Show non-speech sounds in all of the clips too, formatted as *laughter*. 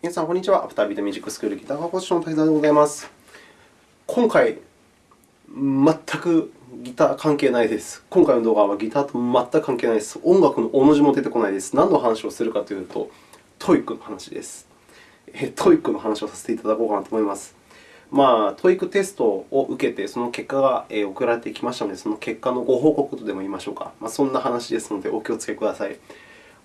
皆さん、こんにちは。アフタービートミュージックスクールギター科講師の滝沢でございます。今回、全くギター関係ないです。今回の動画はギターと全く関係ないです。音楽の大の字も出てこないです。何の話をするかというと、 TOEICの話です。 TOEICの話をさせていただこうかなと思います。まあ、 TOEICテストを受けて、その結果が送られてきましたので、その結果のご報告とでも言いましょうか。まあ、そんな話ですので、お気をつけください。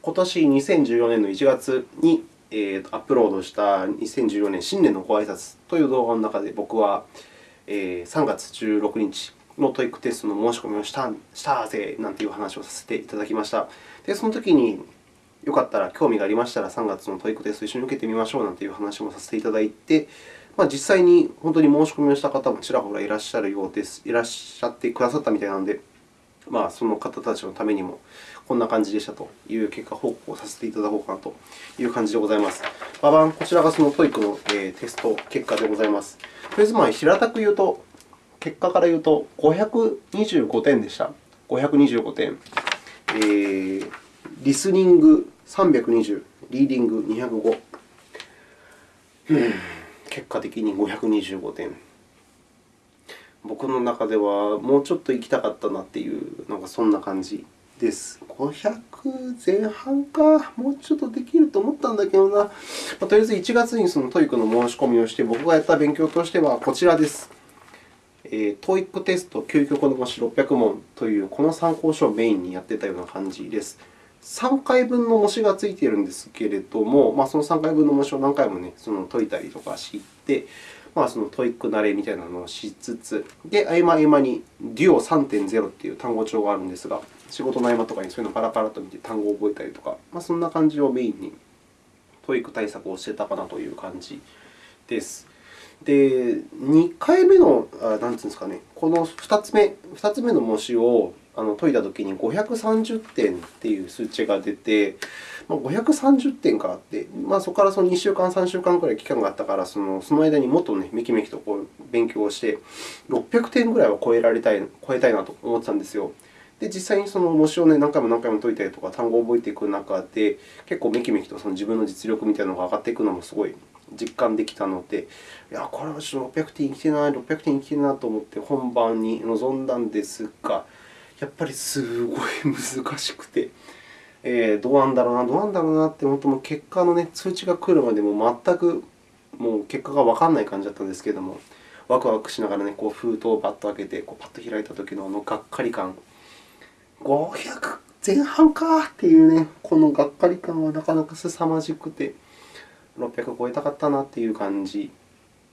今年2014年の1月にえー、アップロードした2014年新年のご挨拶という動画の中で、僕は、えー、3月16日の TOEICテストの申し込みをしたしたぜなんていう話をさせていただきました。で、その時に、よかったら、興味がありましたら、3月の TOEICテスト一緒に受けてみましょうなんていう話もさせていただいて、まあ、実際に本当に申し込みをした方もちらほらいらっしゃるようです。いらっしゃってくださったみたいなので、まあ、その方たちのためにも、こんな感じでしたという結果報告をさせていただこうかなという感じでございます。ババン、こちらがその TOEIC のテスト結果でございます。とりあえず、まあ、平たく言うと、結果から言うと、525点でした。525点。えー、リスニング320、リーディング205。結果的に525点。僕の中ではもうちょっと行きたかったなっていうのがそんな感じです。500前半か、もうちょっとできると思ったんだけどな。まあ、とりあえず1月にその TOEIC の申し込みをして、僕がやった勉強としてはこちらです。えー、TOEIC テスト究極の模試600問というこの参考書をメインにやっていたような感じです。3回分の模試がついているんですけれども、まあ、その3回分の模試を何回も、ね、その解いたりとかして、まあ、その TOEIC慣れみたいなのをしつつ、で、合間合間に DUO3.0 という単語帳があるんですが、仕事の合間とかにそういうのをパラパラと見て単語を覚えたりとか、まあ、そんな感じをメインに TOEIC対策をしてたかなという感じです。で、2回目の、あなんていうんですかね、この2つ目、2つ目の模試をあの解いたときに530点という数値が出て、まあ、530点かあって、まあ、そこからその2週間、3週間くらい期間があったから、そのその間にもっと、ね、めきめきとこう勉強をして、600点ぐらいは超えられたい超えたいなと思ってたんですよ。で、実際にその模試を、ね、何回も何回も解いたりとか、単語を覚えていく中で、結構めきめきとその自分の実力みたいなのが上がっていくのもすごい実感できたので、いや、これはちょっと600点いきてない、600点いきてないなと思って本番に臨んだんですが、やっぱりすごい *laughs* 難しくて、えー、どうなんだろうな、どうなんだろうなって、本当も結果の、ね、通知が来るまでも全くもう結果がわからない感じだったんですけれども、ワクワクしながら、ね、こう封筒をバッと開けて、こうパッと開いたときのあのがっかり感、500前半かっていうね、このがっかり感はなかなか凄まじくて、600超えたかったなっていう感じ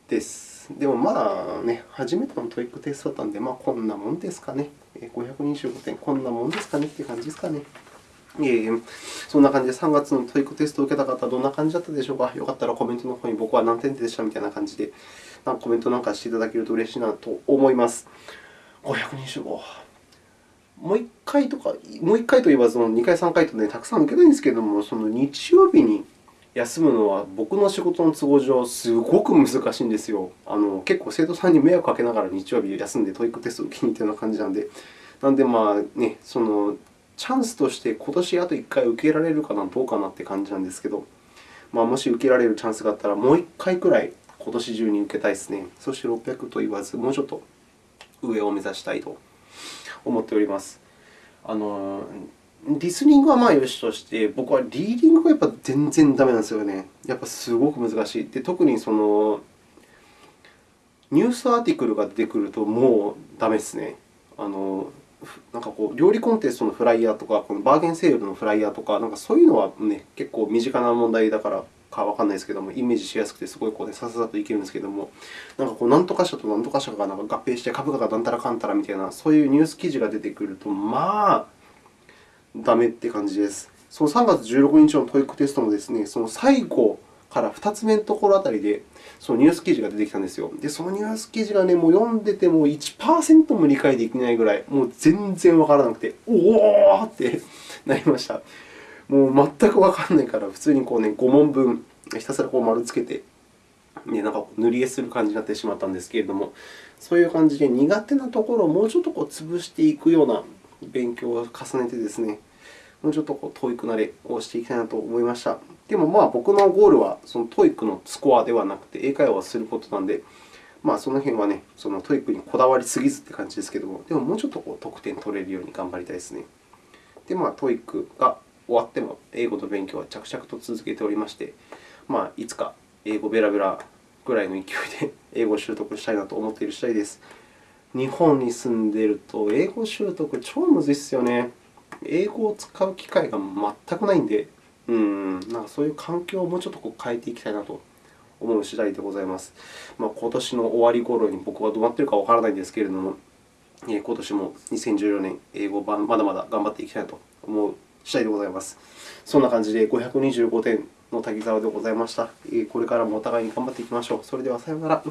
です。でもまあね、初めての TOEICテストだったので、まあこんなもんですかね。525点、こんなもんですかねっていう感じですかね。いえいえ、そんな感じで3月の TOEICテストを受けた方はどんな感じだったでしょうか？よかったらコメントの方に僕は何点でしたみたいな感じでコメントなんかしていただけると嬉しいなと思います。525。もう1回とか、もう1回といえばその2回、3回と、ね、たくさん受けたいんですけれども、その日曜日に休むのは僕の仕事の都合上、すごく難しいんですよ。あの結構生徒さんに迷惑かけながら日曜日休んで TOEICテストを受けに行ったような感じなので、なので、まあね、そのチャンスとして今年あと1回受けられるかな、どうかなって感じなんですけど、まあ、もし受けられるチャンスがあったら、もう1回くらい今年中に受けたいですね。そして600と言わず、もうちょっと上を目指したいと思っております。あのリスニングはまあよしとして、僕はリーディングがやっぱ全然ダメなんですよね。やっぱすごく難しい。で特にそのnews article が出てくるともうダメですね。あのなんかこう料理コンテストのフライヤーとか、このバーゲンセールのフライヤーとか、なんかそういうのは、ね、結構身近な問題だからかわからないですけども、イメージしやすくて、すごいこう、ね、さささといけるんですけども、なんかこう、なんとか社となんとか社がなんか合併して、株価がなんたらかんたらみたいな、そういうニュース記事が出てくると、まあ、ダメって感じです。その3月16日の TOEICテストもですね、その最後から2つ目のところあたりで、そのニュース記事が出てきたんですよ。で、そのニュース記事がね、もう読んでても1%も理解できないぐらい、もう全然わからなくて、おおってなりました。もう全くわからないから、普通にこう、ね、5問分、ひたすらこう丸つけて、ね、なんか塗り絵する感じになってしまったんですけれども、そういう感じで苦手なところをもうちょっとこう潰していくような勉強を重ねてですね、もうちょっとこう TOEIC 慣れをしていきたいなと思いました。でも、まあ、僕のゴールはその TOEIC のスコアではなくて、英会話をすることなので、まあ、その辺はね、その TOEIC にこだわりすぎずという感じですけれども、でももうちょっとこう得点取れるように頑張りたいですね。で、まあ、TOEIC が終わっても英語の勉強は着々と続けておりまして、まあ、いつか英語ベラベラぐらいの勢いで *laughs* 英語を習得したいなと思っている次第です。日本に住んでいると、英語習得超むずいですよね。英語を使う機会が全くないんで、うん、なんかそういう環境をもうちょっとこう変えていきたいなと思う次第でございます。まあ、今年の終わり頃に僕はどうなっているかわからないんですけれども、今年も2014年、英語版まだまだ頑張っていきたいなと思う次第でございます。そんな感じで525点の滝沢でございました。これからもお互いに頑張っていきましょう。それではさようなら。